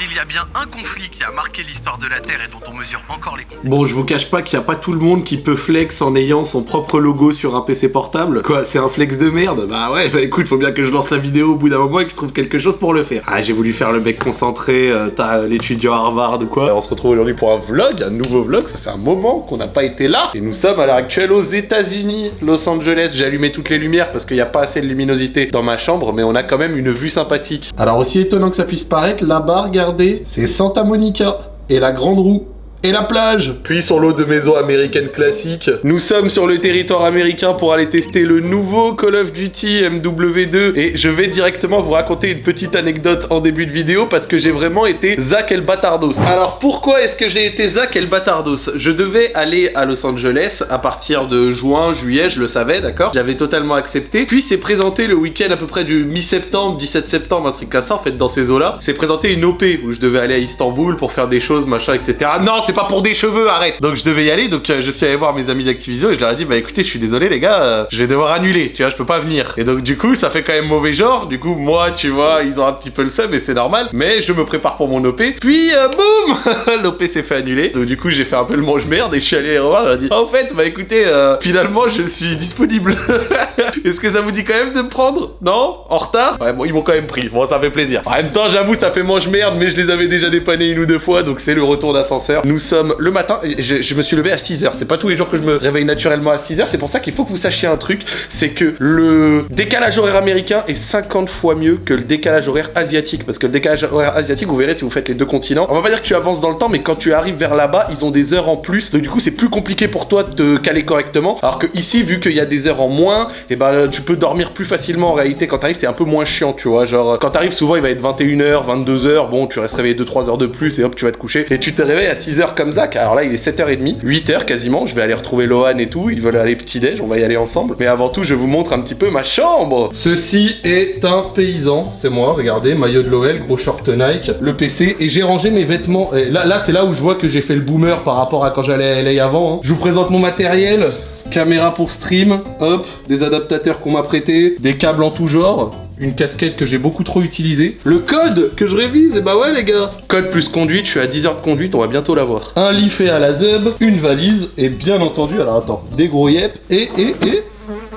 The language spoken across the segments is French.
S'il y a bien un conflit qui a marqué l'histoire de la Terre et dont on mesure encore les conséquences... Bon, je vous cache pas qu'il n'y a pas tout le monde qui peut flex en ayant son propre logo sur un PC portable. Quoi, c'est un flex de merde? Bah ouais, bah écoute, faut bien que je lance la vidéo au bout d'un moment et que je trouve quelque chose pour le faire. Ah, j'ai voulu faire le mec concentré, euh, t'as l'étudiant Harvard ou quoi? On se retrouve aujourd'hui pour un vlog, un nouveau vlog, ça fait un moment qu'on n'a pas été là. Et nous sommes à l'heure actuelle aux États-Unis, Los Angeles. J'ai allumé toutes les lumières parce qu'il n'y a pas assez de luminosité dans ma chambre, mais on a quand même une vue sympathique. Alors aussi étonnant que ça puisse paraître, là-bas, regardez, c'est Santa Monica et la grande roue et la plage. Puis sur l'eau de maison américaine classique, nous sommes sur le territoire américain pour aller tester le nouveau Call of Duty MW2 et je vais directement vous raconter une petite anecdote en début de vidéo parce que j'ai vraiment été Zach El Batardos. Alors pourquoi est-ce que j'ai été Zach El Batardos? Je devais aller à Los Angeles à partir de juin, juillet, je le savais, d'accord? J'avais totalement accepté. Puis c'est présenté le week-end à peu près du mi-septembre, 17 septembre, un truc comme ça, en fait, dans ces eaux-là. C'est présenté une OP où je devais aller à Istanbul pour faire des choses, machin, etc. Non, c'est pas pour des cheveux, arrête Donc je devais y aller, donc euh, je suis allé voir mes amis d'Activision et je leur ai dit, bah écoutez, je suis désolé les gars, euh, je vais devoir annuler, tu vois, je peux pas venir. Et donc du coup, ça fait quand même mauvais genre, du coup, moi, tu vois, ils ont un petit peu le seum et c'est normal, mais je me prépare pour mon OP. Puis, euh, boum L'OP s'est fait annuler, donc du coup, j'ai fait un peu le mange-merde et je suis allé revoir, je ai dit, en fait, bah écoutez, finalement, je suis disponible. Est-ce que ça vous dit quand même de prendre? Non? En retard? Ouais, bon, ils m'ont quand même pris, bon, ça fait plaisir. En même temps, j'avoue, ça fait mange-merde, mais je les avais déjà dépannés une ou deux fois, donc c'est le retour d'ascenseur. Sommes le matin, je, me suis levé à 6h. C'est pas tous les jours que je me réveille naturellement à 6h. C'est pour ça qu'il faut que vous sachiez un truc. C'est que le décalage horaire américain est 50 fois mieux que le décalage horaire asiatique. Parce que le décalage horaire asiatique, vous verrez si vous faites les deux continents. On va pas dire que tu avances dans le temps, mais quand tu arrives vers là-bas, ils ont des heures en plus. Donc du coup, c'est plus compliqué pour toi de te caler correctement. Alors que ici, vu qu'il y a des heures en moins, et eh ben tu peux dormir plus facilement en réalité. Quand t'arrives, c'est un peu moins chiant, tu vois. Genre, quand t'arrives, souvent, il va être 21h, 22h. Bon, tu restes réveillé 2-3 heures de plus et hop, tu vas te coucher. Et tu te réveilles à 6h comme Zach. Alors là, il est 7h30, 8h quasiment. Je vais aller retrouver Lohan et tout. Ils veulent aller petit-déj, on va y aller ensemble. Mais avant tout, je vous montre un petit peu ma chambre. Ceci est un paysan, c'est moi, regardez, maillot de l'OL, gros short Nike, le PC. Et j'ai rangé mes vêtements. Là c'est là où je vois que j'ai fait le boomer par rapport à quand j'allais à LA avant. Hein. Je vous présente mon matériel. Caméra pour stream, hop, des adaptateurs qu'on m'a prêté, des câbles en tout genre, une casquette que j'ai beaucoup trop utilisée. Le code que je révise, et eh bah ouais les gars Code plus conduite, je suis à 10 heures de conduite, on va bientôt l'avoir. Un lit fait à la zeb, une valise, et bien entendu, alors attends, des gros yep, et, et, et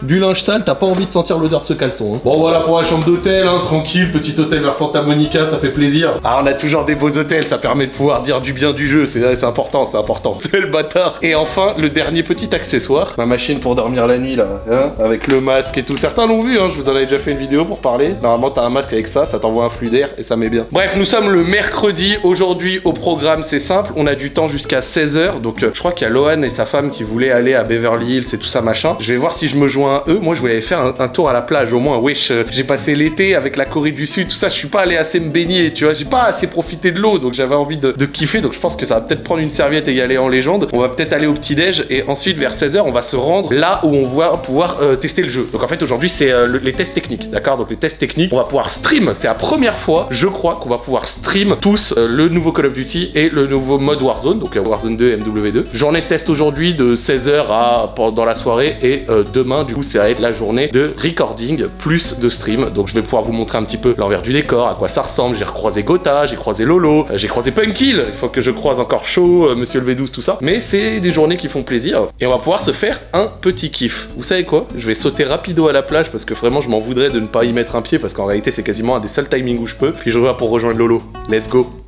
du linge sale, t'as pas envie de sentir l'odeur de ce caleçon. Hein. Bon voilà pour la chambre d'hôtel, hein, tranquille, petit hôtel vers Santa Monica, ça fait plaisir. Ah on a toujours des beaux hôtels, ça permet de pouvoir dire du bien du jeu, c'est important, c'est important. C'est le bâtard. Et enfin, le dernier petit accessoire, ma machine pour dormir la nuit là, hein, avec le masque et tout. Certains l'ont vu, hein, je vous en avais déjà fait une vidéo pour parler. Normalement t'as un masque avec ça, ça t'envoie un flux d'air et ça met bien. Bref, nous sommes le mercredi, aujourd'hui au programme c'est simple, on a du temps jusqu'à 16h, donc euh, je crois qu'il y a Lohan et sa femme qui voulaient aller à Beverly Hills et tout ça machin. Je vais voir si je me joins à eux, moi je voulais faire un, tour à la plage au moins. Wesh, j'ai passé l'été avec la Corée du Sud, tout ça, je suis pas allé assez me baigner, tu vois, j'ai pas assez profité de l'eau, donc j'avais envie de, kiffer, donc je pense que ça va peut-être prendre une serviette et y aller en légende. On va peut-être aller au petit-déj et ensuite vers 16h, on va se rendre là où on va pouvoir euh, tester le jeu. Donc en fait, aujourd'hui, c'est euh, les tests techniques, d'accord? Donc les tests techniques, on va pouvoir stream, c'est la première fois, je crois, qu'on va pouvoir stream tous euh, le nouveau Call of Duty et le nouveau mode Warzone, donc Warzone 2 MW2. Journée de test aujourd'hui de 16h à dans la soirée et demain, du coup, ça va être la journée de recording plus de stream. Donc je vais pouvoir vous montrer un petit peu l'envers du décor, à quoi ça ressemble. J'ai recroisé Gotha, j'ai croisé Lolo, euh, j'ai croisé Punkil. Il faut que je croise encore Chaud, euh, Monsieur le V12, tout ça. Mais c'est des journées qui font plaisir. Et on va pouvoir se faire un petit kiff. Vous savez quoi? Je vais sauter rapido à la plage parce que vraiment je m'en voudrais de ne pas y mettre un pied parce qu'en réalité c'est quasiment un des seuls timings où je peux. Puis je reviens pour rejoindre Lolo. Let's go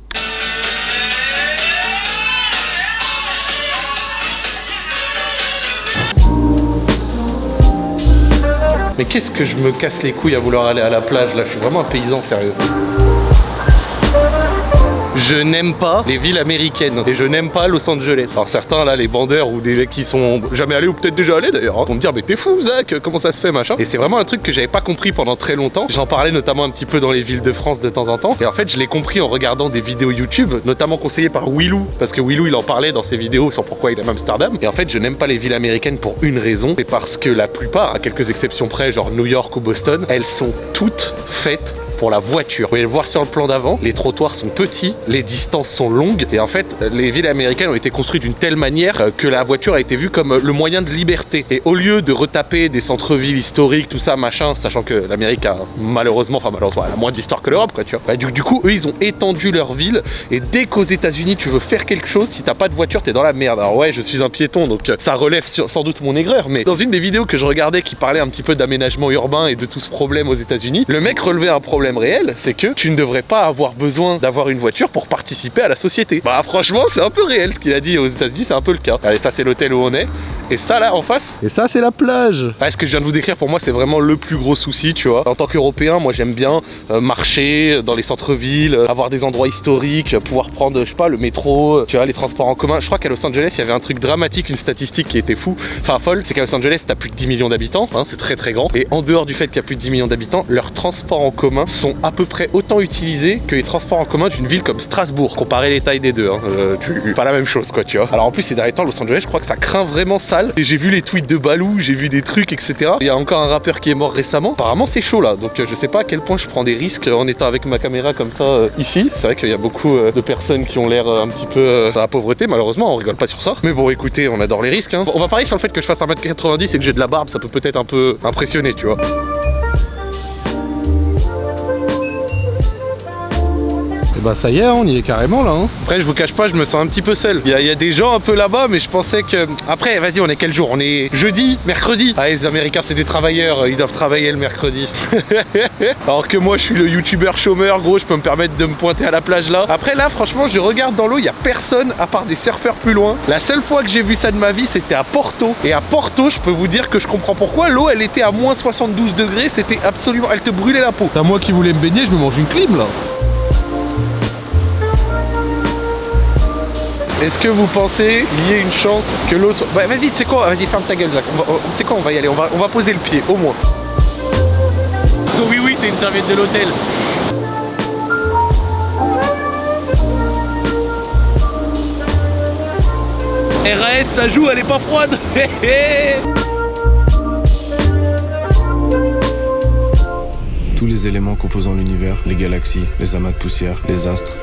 Mais qu'est-ce que je me casse les couilles à vouloir aller à la plage là? Je suis vraiment un paysan sérieux. Je n'aime pas les villes américaines et je n'aime pas Los Angeles. Alors certains là, les bandeurs ou des mecs qui sont jamais allés ou peut-être déjà allés d'ailleurs, hein, vont me dire mais t'es fou Zach, comment ça se fait machin. Et c'est vraiment un truc que j'avais pas compris pendant très longtemps. J'en parlais notamment un petit peu dans les villes de France de temps en temps. Et en fait je l'ai compris en regardant des vidéos YouTube, notamment conseillées par Willou, parce que Willou il en parlait dans ses vidéos sur pourquoi il aime Amsterdam. Et en fait je n'aime pas les villes américaines pour une raison, c'est parce que la plupart, à quelques exceptions près, genre New York ou Boston, elles sont toutes faites pour la voiture. Vous pouvez le voir sur le plan d'avant, les trottoirs sont petits, les distances sont longues et en fait les villes américaines ont été construites d'une telle manière euh, que la voiture a été vue comme euh, le moyen de liberté. Et au lieu de retaper des centres-villes historiques, tout ça, machin, sachant que l'Amérique a malheureusement, enfin malheureusement, elle a moins d'histoire que l'Europe, quoi, tu vois. Bah, du, coup, eux, ils ont étendu leur ville et dès qu'aux États-Unis, tu veux faire quelque chose, si t'as pas de voiture, t'es dans la merde. Alors ouais, je suis un piéton, donc euh, ça relève sans doute mon aigreur, mais dans une des vidéos que je regardais qui parlait un petit peu d'aménagement urbain et de tout ce problème aux États-Unis, le mec relevait un problème réel, c'est que tu ne devrais pas avoir besoin d'avoir une voiture pour participer à la société. Bah franchement, c'est un peu réel ce qu'il a dit aux États-Unis, c'est un peu le cas. Allez, ça c'est l'hôtel où on est, et ça là en face, Et ça, c'est la plage. ah, ce que je viens de vous décrire, pour moi, c'est vraiment le plus gros souci, tu vois. En tant qu'Européen, moi, j'aime bien euh, marcher dans les centres-villes, euh, avoir des endroits historiques, euh, pouvoir prendre, je sais pas, le métro, tu vois, les transports en commun. Je crois qu'à Los Angeles, il y avait un truc dramatique, une statistique qui était fou, enfin folle, c'est qu'à Los Angeles, t'as plus de 10 millions d'habitants, hein, c'est très très grand. Et en dehors du fait qu'il y a plus de 10 millions d'habitants, leurs transports en commun sont à peu près autant utilisés que les transports en commun d'une ville comme Strasbourg. Comparer les tailles des deux, hein, euh, pas la même chose, quoi, tu vois. Alors en plus, ces derniers temps, Los Angeles, je crois que ça craint vraiment sale. Et j'ai vu les tweets de Balou, j'ai vu des trucs, etc. Il y a encore un rappeur qui est mort récemment. Apparemment, c'est chaud là. Donc euh, je sais pas à quel point je prends des risques en étant avec ma caméra comme ça euh, ici. C'est vrai qu'il y a beaucoup euh, de personnes qui ont l'air euh, un petit peu euh, dans la pauvreté, malheureusement, on rigole pas sur ça. Mais bon, écoutez, on adore les risques. hein. On va parier sur le fait que je fasse 1m90 et que j'ai de la barbe, ça peut peut-être un peu impressionner, tu vois. Bah, ça y est, hein, on y est carrément là. Hein. Après, je vous cache pas, je me sens un petit peu seul. Il y, a- il y a des gens un peu là-bas, mais je pensais que. Après, vas-y, on est quel jour? On est jeudi, mercredi? Ah, les Américains, c'est des travailleurs, ils doivent travailler le mercredi. Alors que moi, je suis le youtubeur chômeur, gros, je peux me permettre de me pointer à la plage là. Après, là, franchement, je regarde dans l'eau, il y a personne à part des surfeurs plus loin. La seule fois que j'ai vu ça de ma vie, c'était à Porto. Et à Porto, je peux vous dire que je comprends pourquoi l'eau, elle était à moins 72 degrés. C'était absolument. Elle te brûlait la peau. T'as moi qui voulais me baigner, je me mange une clim là. Est-ce que vous pensez qu'il y ait une chance que l'eau soit. Bah vas-y, tu sais quoi Vas-y, ferme ta gueule, Zach. On va- on- Tu sais quoi On va y aller. On va, on va poser le pied, au moins. Oui, oui, c'est une serviette de l'hôtel. RAS, ça joue, elle est pas froide. Tous les éléments composant l'univers, les galaxies, les amas de poussière, les astres,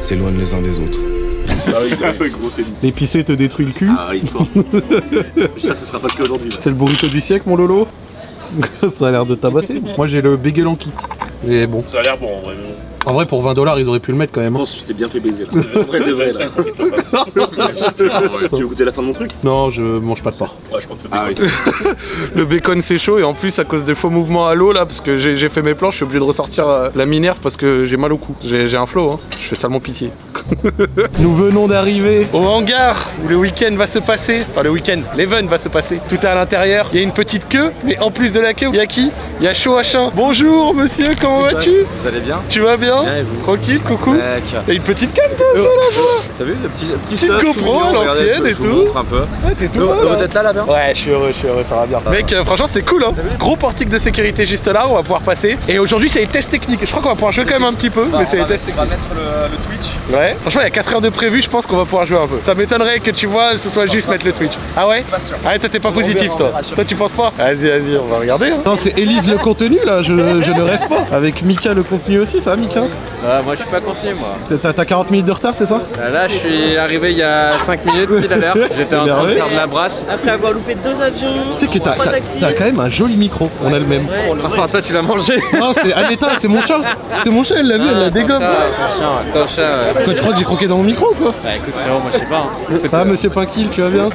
s'éloignent les uns des autres. L'épicé te détruit le cul. J'espère que ce sera pas le cas aujourd'hui. C'est le burrito du siècle, mon Lolo. ça a l'air de tabasser. Moi, j'ai le en kit. Mais bon. Ça a l'air bon en vrai. mais En vrai, pour 20 dollars, ils auraient pu le mettre quand même. Je hein. pense que tu t'es bien fait baiser là. En vrai de vrai là. Tu veux goûter la fin de mon truc? Non, je mange pas de porc. Ouais, je crois que Ah Le bacon c'est chaud et en plus à cause des faux mouvements à l'eau là parce que j'ai fait mes planches je suis obligé de ressortir euh, la minerve parce que j'ai mal au cou. J'ai j'ai un flow hein. Je fais salement pitié. Nous venons d'arriver. Au hangar où le week-end va se passer, enfin le week-end, l'event va se passer. Tout est à l'intérieur. Il y a une petite queue, mais en plus de la queue, il y a qui? Il y a Choachin. Bonjour monsieur, comment vas-tu? Vous allez bien? Tu vas bien? Bien, et vous? Tranquille, coucou. T'as une petite canne toi ça là T'as vu le petit, petit Petite GoPro à l'ancienne et je vous tout. montre un peu. Ouais, t'es tout Vous là. vous êtes là, là, bien? Ouais, je suis heureux, je suis heureux, ça va bien. Mec, euh, franchement, c'est cool, hein. Gros portique de sécurité juste là, on va pouvoir passer. Et aujourd'hui, c'est les tests techniques. Je crois qu'on va pouvoir jouer quand même un petit peu, mais c'est les tests On va techniques. mettre le Twitch. Ouais, franchement, il y a 4 heures de prévu, je pense qu'on va pouvoir jouer un peu. Ça m'étonnerait que tu vois, ce soit juste mettre le Twitch. Ah ouais Pas sûr. Ah, toi, t'es pas positif, toi. Toi, tu penses pas Vas-y, vas-y, on va regarder. hein. Non, c'est Elise le contenu là, je, je ne rêve pas. Avec Mika le contenu aussi, ça Mika Euh, moi je suis pas contenu moi. T'as t'as 40 minutes de retard, c'est ça Euh, Là je suis arrivé il y a 5 minutes pile à l'heure. J'étais en train de faire de la brasse. Après avoir loupé deux avions, Tu sais que t'as quand même un joli micro, on a le même. Enfin toi tu l'as mangé. Non, c'est Aneta, c'est mon chat. C'est mon chat, elle l'a vu, elle l'a dégomme. Ton chien, ton chien. Crois que j'ai croqué dans mon micro quoi Bah écoute frérot moi je sais pas. hein. Ça va, monsieur Pinkill, tu vas bien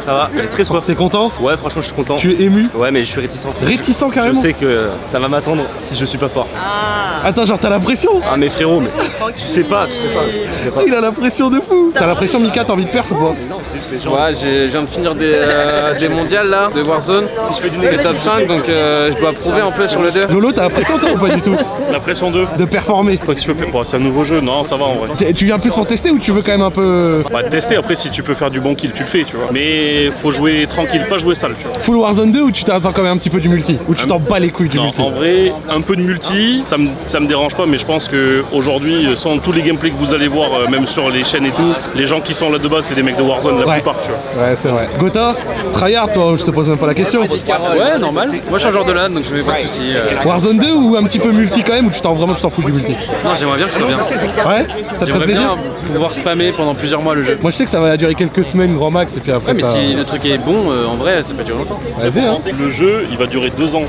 Ça va, j'ai très soif. T'es content Ouais, franchement, je suis content. Tu es ému Ouais, mais je suis réticent. Réticent Je carrément sais que ça va m'attendre si je suis pas fort. Ah, Attends, genre t'as la pression Ah, mais frérot, mais tu sais pas, tu sais pas, tu sais pas. Il a la pression de fou T'as la pression Mika, t'as envie de perdre ou pas Mais non, c'est juste les gens. Ouais je viens de finir des, euh, des mondiales là, de Warzone. Je fais du top 5 donc euh, je dois prouver un peu sur le 2. Lolo, t'as la pression toi ou pas du tout La pression 2. De performer Quoi que tu veux, bon, c'est un nouveau jeu. Non, ça va en vrai. Tu- Tu viens plus pour tester ou tu veux quand même un peu On va tester après si tu peux faire du bon kill, tu le fais, tu vois. Mais faut jouer tranquille, pas jouer sale, tu vois. full Warzone 2 ou tu t'attends quand même un petit peu du multi Ou tu t'en bats les couilles du Non, multi? en vrai, un peu de multi, ça me, ça me dérange pas, mais je pense que aujourd'hui, sans tous les gameplays que vous allez voir euh, même sur les chaînes et tout, les gens qui sont là de base, c'est des mecs de Warzone la Ouais. plupart, tu vois. Ouais, c'est vrai. Gotha, tryhard toi, je te pose même pas la question. Ouais, normal. Moi, je suis un joueur de LAN, donc je mets pas de soucis. euh. Warzone 2 ou un petit peu multi quand même, ou tu t'en vraiment tu t'en fous du multi? Non, j'aimerais bien que ce soit bien. Ouais Ça te ferait J'aimerais plaisir bien pouvoir spammer pendant plusieurs mois le jeu. Moi je sais que ça va durer quelques semaines grand max et puis après Ouais, mais ça... si le truc est bon, euh, en vrai, ça peut durer longtemps. Vas-y hein. Le jeu, il va durer deux ans.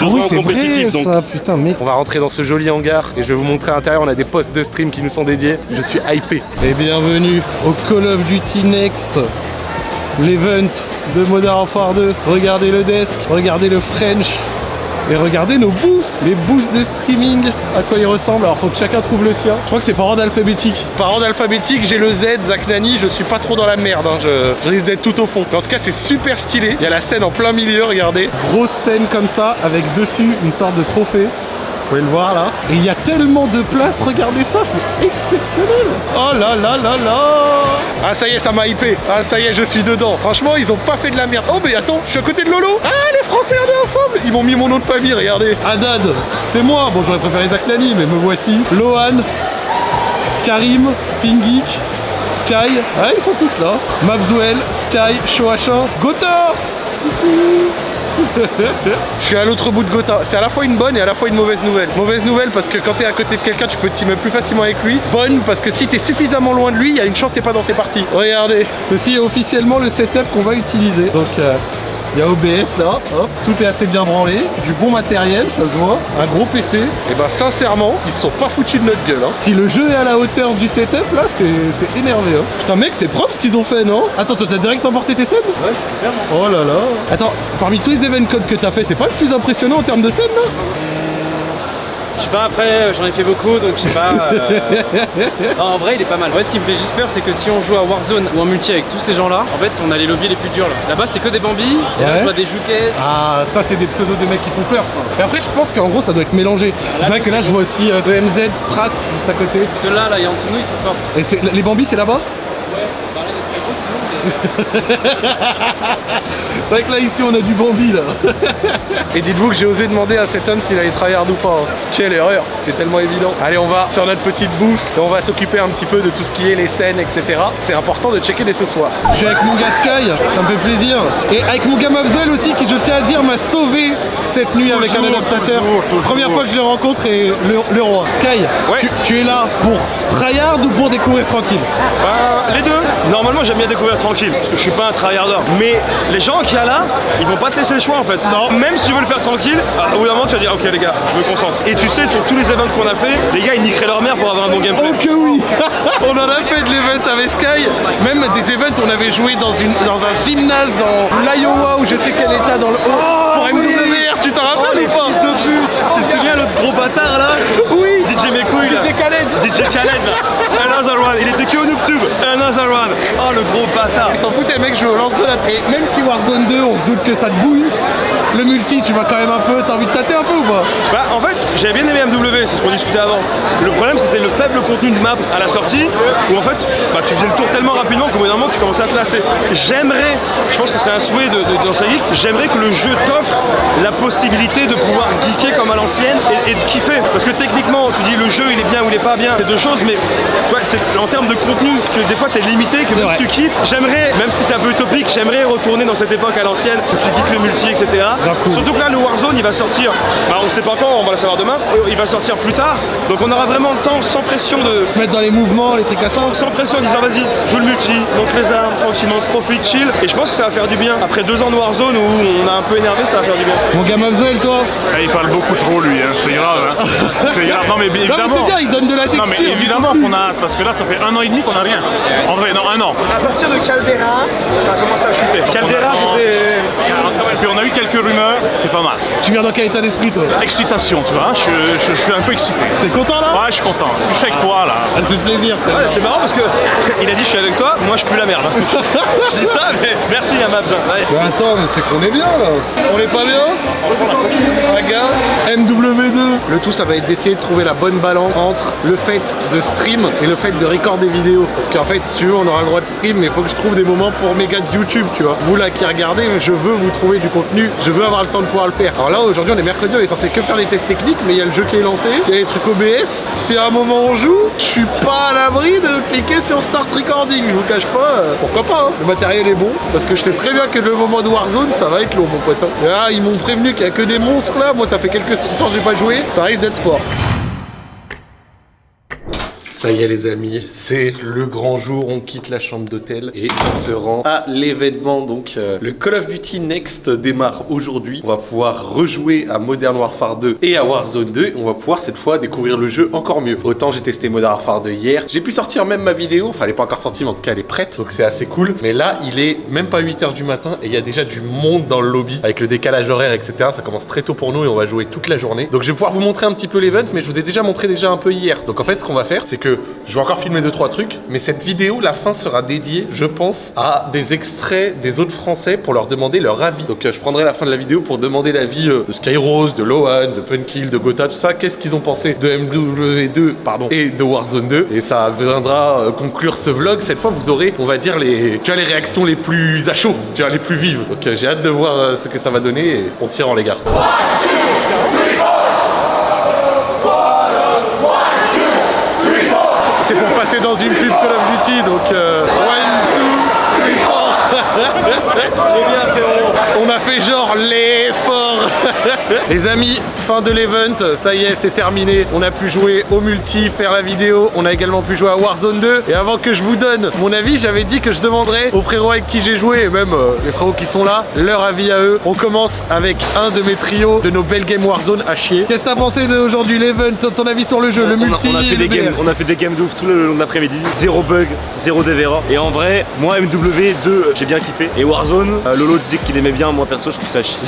Deux Ah oui, ans c'est compétitif, donc ça, putain mec. On va rentrer dans ce joli hangar et je vais vous montrer à l'intérieur, on a des postes de stream qui nous sont dédiés. Je suis hypé. Et bienvenue au Call of Duty Next, l'event de Modern Warfare 2. Regardez le desk, regardez le French. Et regardez nos boosts, les boosts de streaming, à quoi ils ressemblent. Alors faut que chacun trouve le sien. Je crois que c'est par ordre alphabétique. Par ordre alphabétique, j'ai le Z, Zach Nani, je suis pas trop dans la merde, hein. je, je risque d'être tout au fond. Mais en tout cas c'est super stylé. Il y a la scène en plein milieu, regardez. Grosse scène comme ça, avec dessus une sorte de trophée. Vous pouvez le voir là. Il y a tellement de place, regardez ça, c'est exceptionnel. Oh là là là là. Ah ça y est, ça m'a hypé. Ah ça y est, je suis dedans. Franchement, ils ont pas fait de la merde. Oh mais attends, je suis à côté de Lolo. Ah les Français, regardez ensemble. Ils m'ont mis mon nom de famille, regardez. Haddad, c'est moi. Bon, j'aurais préféré Zach Nani, mais me voici. Lohan, Karim, Pingik, Sky. Ah, ils sont tous là. Mabzuel, Sky, Shoacha, Gotha. Je suis à l'autre bout de Gotha. C'est à la fois une bonne et à la fois une mauvaise nouvelle. Mauvaise nouvelle parce que quand t'es à côté de quelqu'un, tu peux teamer plus facilement avec lui. Bonne parce que si t'es suffisamment loin de lui, il y a une chance que t'es pas dans ses parties. Regardez. Ceci est officiellement le setup qu'on va utiliser. Donc. euh, il y a OBS là, hop, tout est assez bien branlé, du bon matériel, ça se voit, un gros PC. Et ben sincèrement, ils se sont pas foutus de notre gueule. Hein. Si le jeu est à la hauteur du setup là, c'est c'est énervé. Hein. Putain mec, c'est propre ce qu'ils ont fait, non? Attends, toi t'as direct emporté tes scènes? Ouais, je suis super. Oh là là. Attends, parmi tous les event codes que t'as fait, c'est pas le plus impressionnant en termes de scènes là? Je sais pas, après, j'en ai fait beaucoup, donc je sais pas. euh, non, en vrai, il est pas mal. Ouais, ce qui me fait juste peur, c'est que si on joue à Warzone ou en multi avec tous ces gens-là, en fait, on a les lobbies les plus durs là. Là-bas, c'est que des bambis, et là, Ouais. je vois des jouquets. Ah, ça c'est des pseudos de mecs qui font peur ça. Et après, je pense qu'en gros, ça doit être mélangé. C'est vrai que là, je vois aussi euh, EMZ, Pratt juste à côté. Ceux-là, là, il y a en dessous de nous, ils sont forts. Et les bambis, c'est là-bas Ouais, bah là, il y a Skyro, sinon, mais. C'est vrai que là ici on a du Bambi là Et dites-vous que j'ai osé demander à cet homme s'il allait tryhard ou pas. hein. Quelle erreur, c'était tellement évident. Allez on va sur notre petite bouffe et on va s'occuper un petit peu de tout ce qui est les scènes, etc. C'est important de checker dès ce soir. Je suis avec mon gars Sky, ça me fait plaisir. Et avec mon gars Mavzel aussi qui je tiens à dire m'a sauvé cette nuit avec un adaptateur. Première fois que je le rencontre et le, le roi. Sky, Ouais. tu, tu es là pour tryhard ou pour découvrir tranquille? Bah, les deux. Normalement, j'aime bien découvrir tranquille, parce que je suis pas un tryharder. Mais les gens qu'il y a là, ils vont pas te laisser le choix en fait. Non. Même si tu veux le faire tranquille, au bout d'un moment, tu vas dire, ok les gars, je me concentre. Et tu sais, sur tous les events qu'on a fait, les gars, ils niqueraient leur mère pour avoir un bon gameplay. Oh que oui On en a fait de l'event avec Sky, même des events on avait joué dans, une, dans un gymnase dans l'Iowa ou je sais quel état dans le haut pour MWR, tu t'en Oh rappelles les ou pas de pute Tu te souviens l'autre gros bâtard là Oui DJ mes couilles DJ Khaled DJ Khaled là Another one Il était que au Noobtube Another gros bâtard Ils s'en foutaient mec, je joue au lance-grenade. Et même si Warzone 2 on se doute que ça te bouille, le multi tu vas quand même un peu, t'as envie de tâter un peu ou pas? Bah en fait j'avais bien aimé MW, c'est ce qu'on discutait avant. Le problème c'était le faible contenu de map à la sortie où en fait bah, tu faisais le tour tellement rapidement qu'au bout d'un moment tu commençais à te lasser. J'aimerais, je pense que c'est un souhait de, de, dans sa geek, j'aimerais que le jeu t'offre la possibilité de pouvoir geeker comme à l'ancienne et, et de kiffer. Parce que techniquement tu dis le jeu il est bien ou il est pas bien, c'est deux choses mais tu vois, c'est en termes de contenu que des fois t'es limité, que même si tu kiffes, j'aimerais, même si c'est un peu utopique, j'aimerais retourner dans cette époque à l'ancienne où tu geeks le multi etc. Surtout que là, le Warzone, il va sortir, bah, on sait pas quand, on va le savoir demain, il va sortir plus tard, donc on aura vraiment le temps, sans pression de... Se mettre dans les mouvements, les trucs à ça. Sans, sans pression en disant vas-y, joue le multi, monte les armes, tranquillement, profite, chill. Et je pense que ça va faire du bien. Après deux ans de Warzone où on a un peu énervé, ça va faire du bien. Mon gars Mavzel toi Eh, il parle beaucoup trop lui, hein. c'est grave. Hein. C'est grave. Non mais Non mais évidemment. c'est bien, il donne de la texture. Non mais évidemment qu'on a parce que là ça fait un an et demi qu'on a rien. En vrai, non un an. À partir de Caldera, ça a commencé à chuter. Caldera, c'était. Et puis on a eu quelques rumeurs, c'est pas mal. Tu viens dans quel état d'esprit toi? Excitation, tu vois, je, je- je suis un peu excité. T'es content là? Ouais, je suis content. Je suis avec toi là. Ça me fait plaisir. c'est Ouais, c'est marrant parce que il a dit je suis avec toi, moi je pue la merde. je dis ça, mais merci à Mabs. Ouais. Mais attends, mais c'est qu'on est bien là On est pas bien? Regarde MW2 Le tout ça va être d'essayer de trouver la bonne balance entre le fait de stream et le fait de record des vidéos. Parce qu'en fait, si tu veux, on aura le droit de stream, mais il faut que je trouve des moments pour mes gars de YouTube, Vous là qui regardez, je veux vous trouver du contenu, je veux avoir le temps de pouvoir le faire. Alors là, aujourd'hui, on est mercredi, on est censé que faire des tests techniques, mais il y a le jeu qui est lancé, il y a les trucs OBS. À un moment on joue, je suis pas à l'abri de cliquer sur Start Recording, je vous cache pas, pourquoi pas, hein. le matériel est bon, parce que je sais très bien que le moment de Warzone, ça va être long, mon pote. hein. Là, ils m'ont prévenu qu'il y a que des monstres là, moi ça fait quelques temps que j'ai pas joué, ça risque d'être sport. Ça y est les amis, c'est le grand jour, on quitte la chambre d'hôtel et on se rend à l'événement. Donc euh, le Call of Duty Next démarre aujourd'hui. On va pouvoir rejouer à Modern Warfare 2 et à Warzone 2. On va pouvoir cette fois découvrir le jeu encore mieux. Autant j'ai testé Modern Warfare 2 hier, j'ai pu sortir même ma vidéo, enfin elle est pas encore sortie mais en tout cas elle est prête, donc c'est assez cool. Mais là il est même pas 8h du matin et il y a déjà du monde dans le lobby avec le décalage horaire etc. Ça commence très tôt pour nous et on va jouer toute la journée. Donc je vais pouvoir vous montrer un petit peu l'event mais je vous ai déjà montré déjà un peu hier. Donc en fait ce qu'on va faire c'est que je vais encore filmer 2-3 trucs, mais cette vidéo, la fin sera dédiée, je pense, à des extraits des autres Français pour leur demander leur avis. Donc euh, je prendrai la fin de la vidéo pour demander l'avis euh, de Skyrose, de Lohan, de Punkill, de Gotha, tout ça. Qu'est-ce qu'ils ont pensé de MW2 pardon, et de Warzone 2. Et ça viendra euh, conclure ce vlog. Cette fois, vous aurez, on va dire, les, tu vois, les réactions les plus à chaud, tu vois, les plus vives. Donc j'ai hâte de voir ce que ça va donner et on s'y rend les gars. C'est pour passer dans une pub Call of Duty, donc euh, one, two, three, four. Trop bien frérot. On a fait genre l'effort. Les amis, fin de l'event, ça y est, c'est terminé. On a pu jouer au multi, faire la vidéo. On a également pu jouer à Warzone 2. Et avant que je vous donne mon avis, j'avais dit que je demanderais aux frérots avec qui j'ai joué, et même euh, les frérots qui sont là, leur avis à eux. On commence avec un de mes trios de nos belles games Warzone à chier. Qu'est-ce que t'as pensé d'aujourd'hui l'event? Ton avis sur le jeu, le On a- multi on, a, fait des le games, on a fait des games de ouf tout le long de l'après-midi. Zéro bug, zéro DVR. Et en vrai, moi MW2, j'ai bien kiffé. Et Warzone, euh, Lolo disait qu'il aimait bien. Moi perso, je trouve ça chier.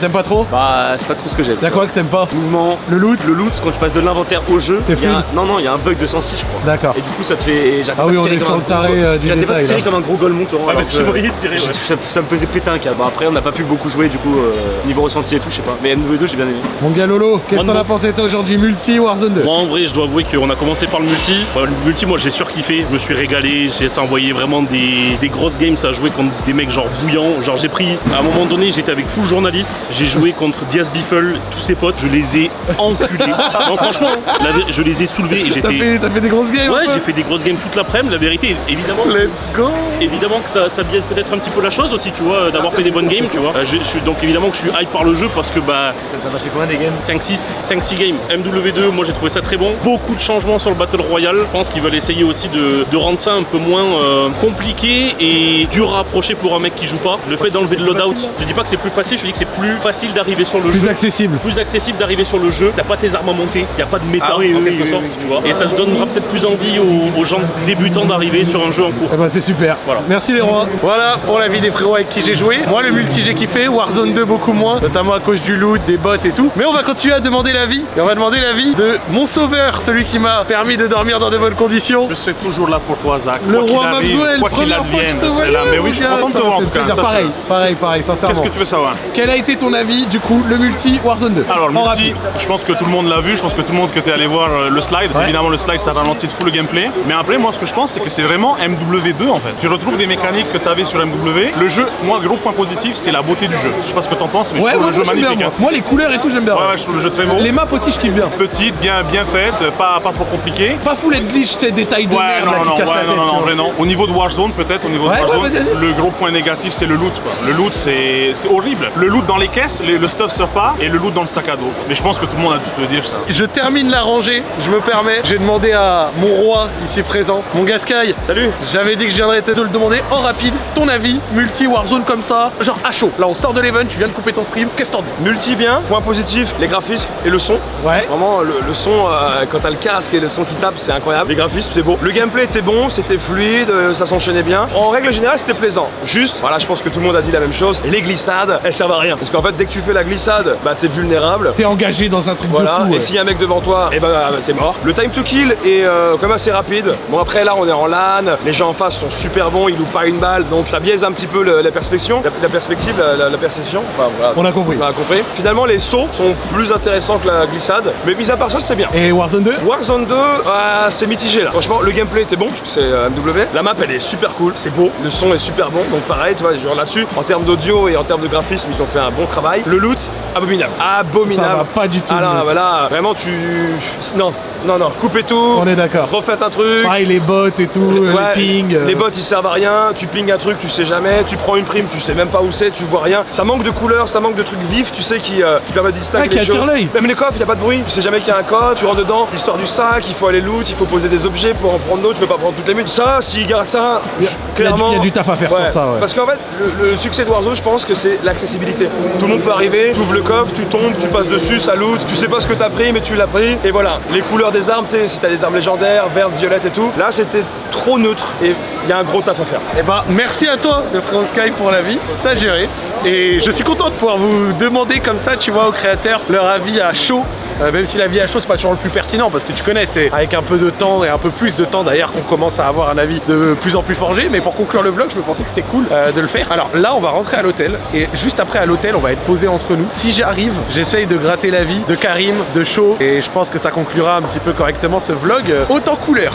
T'aimes pas trop? Bah, c'est pas trop ce que j'aime. Y'a quoi que t'aimes pas Mouvement, Le loot le loot, quand tu passes de l'inventaire au jeu, y a un- non non, il y a un bug de 106 je crois. D'accord. Et du coup, ça te fait. Ah pas oui, de on tirer est comme sur un le gros- taré, euh, du J'arrêtais pas de tirer comme un gros. Ah, dit de tirer, ouais. ça, ça me faisait péter un câble. Bon, après, on n'a pas pu beaucoup jouer, du coup, euh, niveau ressenti et tout, je sais pas. Mais MW2, j'ai bien aimé. Mon gars Lolo, qu'est-ce que t'en as pensé toi aujourd'hui multi Warzone 2 Moi en vrai je dois avouer qu'on a commencé par le multi. Le multi moi j'ai surkiffé, je me suis régalé, j'ai ça envoyé vraiment des, des grosses games à jouer contre des mecs genre bouillants. Genre j'ai pris, à un moment donné j'étais avec full journaliste, j'ai joué contre Diaz Biffle, tous ses potes, je les ai enculés. non franchement, la je les ai soulevés et T'as j'étais... fait, t'as fait des grosses games Ouais j'ai fait des grosses games toute l'après-midi, la vérité évidemment... Let's go Évidemment que ça, ça biaise peut-être un petit peu la chose aussi, tu vois, d'avoir fait des bonnes games, tu vois. Euh, je, je suis donc évidemment que je suis hype par le jeu parce que bah T'as passé combien des games 5-6 5-6 games. MW2, moi j'ai trouvé ça très bon. Beaucoup de changements sur le Battle Royale. Je pense qu'ils veulent essayer aussi de, de rendre ça un peu moins euh, compliqué et dur à approcher pour un mec qui joue pas. Le fait d'enlever de loadout, je dis pas que c'est plus facile, je dis que c'est plus facile d'arriver sur le Plus jeu. accessible Plus accessible d'arriver sur le jeu, t'as pas tes armes à monter, y a pas de méta Ah oui, en oui, quelque oui, sorte, oui, tu vois. Et ça donnera peut-être plus envie aux, aux gens débutants d'arriver sur un jeu en cours. Eh ben c'est super. Voilà. Merci les rois. Voilà pour la vie des frérots avec qui j'ai joué. Moi le multi j'ai kiffé, Warzone 2 beaucoup moins, notamment à cause du loot, des bots et tout. Mais on va continuer à demander l'avis. Et on va demander l'avis de mon sauveur, celui qui m'a permis de dormir dans de bonnes conditions. Je serai toujours là pour toi, Zach. Le Quoi qu'il roi arrive, quoi qu'il advienne, je serai là. Mais oui, je suis content de te voir en tout cas. Pareil, pareil, pareil, sincèrement. Qu'est-ce que tu veux savoir? Quel a été ton avis du coup le multi Warzone 2 Alors, le En multi, rapide. je pense que tout le monde l'a vu. Je pense que tout le monde que t'es allé voir euh, le slide. Ouais. Évidemment, le slide, ça ralentit full le gameplay. Mais après, moi, ce que je pense, c'est que c'est vraiment MW2 en fait. Tu retrouves des mécaniques que t'avais sur MW. Le jeu, moi, gros point positif, c'est la beauté du jeu. Je sais pas ce que t'en penses, mais Ouais, je trouve le jeu bien, magnifique. moi. hein. Moi les couleurs et tout j'aime bien. Ouais, ouais, je trouve le jeu très beau. Les maps aussi je kiffe bien. Petite, bien, bien faite, pas, pas trop compliqué. Pas full et glitch, tes détails de Ouais, merde non, non, non, ouais, non, non, vois. vrai, non. Au niveau de Warzone, peut-être, au niveau de Warzone, le gros point négatif, c'est le loot, quoi. Le loot, c'est c'est horrible. Le loot dans les caisses, le, le stuff sort pas, et le loot dans le sac à dos. Mais je pense que tout le monde a dû te le dire, ça. Je termine la rangée, je me permets. J'ai demandé à mon roi ici présent, mon Gascaille. Salut J'avais dit que je viendrais te le demander en rapide. Ton avis, multi Warzone comme ça, genre à chaud. Là, on sort de l'event, tu viens de couper ton stream. Qu'est-ce que t'en dis? Multi bien, point positif, les graphismes et le son. Ouais. Vraiment, le, le son, euh, quand t'as le casque et le son qui tape, c'est incroyable. Les graphismes, c'est beau. Le gameplay était bon, c'était fluide, euh, ça s'enchaînait bien. En règle générale, c'était plaisant. Juste, voilà, je pense que tout le monde a dit la même chose. Les glissades, elles servent à rien. Parce qu'en fait, dès que tu fais la glissade, glissade, bah t'es vulnérable. T'es engagé dans un truc Voilà, de fou. et s'il y a un mec devant toi, et bah t'es mort. Le time to kill est euh, quand même assez rapide. Bon après là on est en LAN, les gens en face sont super bons, ils louent pas une balle, donc ça biaise un petit peu le- la perspective, la, la perspective, la, la- la perception. Enfin, voilà. On a compris. On a compris. Finalement les sauts sont plus intéressants que la glissade, mais mis à part ça c'était bien. Et Warzone 2 Warzone 2, ah, c'est mitigé là. Franchement, le gameplay était bon, parce que c'est euh, MW. La map, elle est super cool, c'est beau, le son est super bon. Donc pareil, tu vois, genre là-dessus, en termes d'audio et en termes de graphisme, ils ont fait un bon travail. Le loot, abominable. Abominable. Ça va pas du tout, Ah loot. bah là, vraiment, tu. Non, non, non, coupez tout. On est d'accord. Refaites un truc. Pareil, les bots et tout, euh, Ouais, les pings. euh, les bots ils servent à rien, tu pings un truc, tu sais jamais, tu prends une prime, tu sais même pas où c'est, tu vois rien. Ça manque de couleurs, ça manque de trucs vifs, tu sais, qui, euh, qui permettent de distinguer les choses. l'œil. Même les coffres, il y a pas de bruit, tu sais jamais qu'il y a un coffre, tu rentres dedans, l'histoire du sac, il faut aller loot, il faut poser des objets pour en prendre d'autres, tu peux pas prendre toutes les mutes. Ça, s'ils gardent ça, Il a- clairement. il y a du taf à faire sur ça, ouais. Parce qu'en fait, le, le succès de Warzone, je pense que c'est l'accessibilité. Tout le monde peut arriver, tu ouvres le coffre, tu tombes, tu passes dessus, ça loot, tu sais pas ce que t'as pris, mais tu l'as pris, et voilà. Les couleurs des armes, tu sais, si t'as des armes légendaires, vertes, violettes et tout, là c'était trop neutre, et il y a un gros taf à faire. Eh ben, merci à toi, le frérot Sky, pour la vie. T'as géré. Et je suis content de pouvoir vous demander comme ça, tu vois, aux créateurs, leur avis à chaud. Euh, même si l'avis à chaud, c'est pas toujours le plus pertinent, parce que tu connais, c'est avec un peu de temps et un peu plus de temps d'ailleurs qu'on commence à avoir un avis de plus en plus forgé. Mais pour conclure le vlog, je me pensais que c'était cool euh, de le faire. Alors là, on va rentrer à l'hôtel. Et juste après à l'hôtel, on va être posé entre nous. Si j'arrive, j'essaye de gratter l'avis de Karim, de Chaud. Et je pense que ça conclura un petit peu correctement ce vlog. euh, Autant couleur.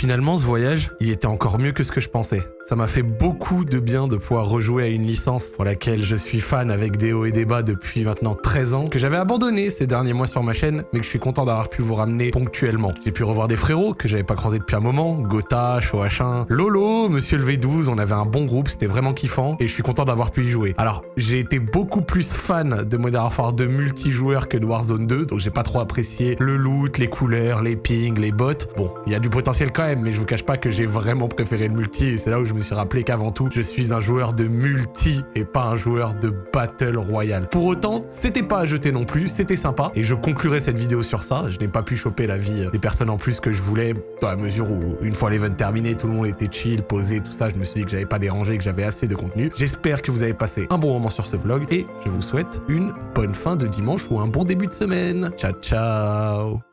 Finalement, ce voyage, il était encore mieux que ce que je pensais. Ça m'a fait beaucoup de bien de pouvoir rejouer à une licence pour laquelle je suis fan avec des hauts et des bas depuis maintenant 13 ans, que j'avais abandonné ces derniers mois sur ma chaîne, mais que je suis content d'avoir pu vous ramener ponctuellement. J'ai pu revoir des frérots que j'avais pas croisés depuis un moment, Gotha, Shoachin, Lolo, Monsieur le V12, on avait un bon groupe, c'était vraiment kiffant, et je suis content d'avoir pu y jouer. Alors, j'ai été beaucoup plus fan de Modern Warfare 2 multijoueur que de Warzone 2, donc j'ai pas trop apprécié le loot, les couleurs, les pings, les bots. Bon, il y a du potentiel quand même, mais je vous cache pas que j'ai vraiment préféré le multi, et c'est là où je me suis rappelé qu'avant tout, je suis un joueur de multi et pas un joueur de Battle Royale. Pour autant, c'était pas à jeter non plus, c'était sympa, et je conclurai cette vidéo sur ça. Je n'ai pas pu choper la vie des personnes en plus que je voulais, dans la mesure où, une fois l'event terminé, tout le monde était chill, posé, tout ça, je me suis dit que j'avais pas dérangé, que j'avais assez de contenu. J'espère que vous avez passé un bon moment sur ce vlog, et je vous souhaite une bonne fin de dimanche ou un bon début de semaine. Ciao, ciao